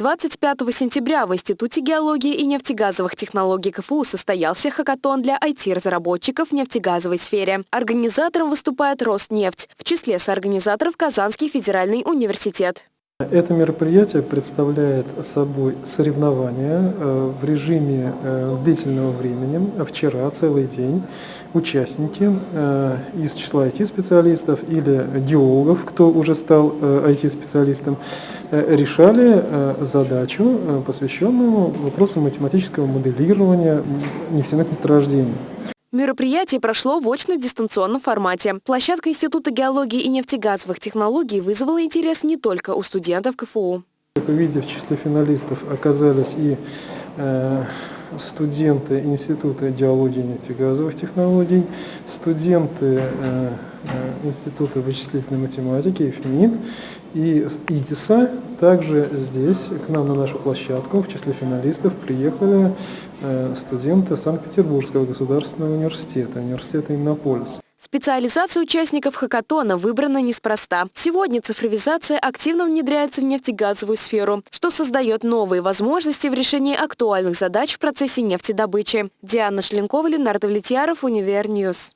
25 сентября в Институте геологии и нефтегазовых технологий КФУ состоялся хакатон для IT-разработчиков в нефтегазовой сфере. Организатором выступает Роснефть, в числе соорганизаторов Казанский федеральный университет. Это мероприятие представляет собой соревнования э, в режиме э, длительного времени, вчера целый день. Участники э, из числа IT-специалистов или геологов, кто уже стал IT-специалистом, решали задачу, посвященную вопросам математического моделирования нефтяных месторождений. Мероприятие прошло в очно-дистанционном формате. Площадка Института геологии и нефтегазовых технологий вызвала интерес не только у студентов КФУ. Как вы видите, в числе финалистов оказались и э, студенты Института геологии и нефтегазовых технологий, студенты э, э, Института вычислительной математики, ИФМИН и ИТИСа. Также здесь, к нам на нашу площадку, в числе финалистов приехали Э, студенты Санкт-Петербургского государственного университета, университета Иннополис. Специализация участников хакатона выбрана неспроста. Сегодня цифровизация активно внедряется в нефтегазовую сферу, что создает новые возможности в решении актуальных задач в процессе нефтедобычи. Диана Шленкова, Ленар Довлетьяров, Univer News.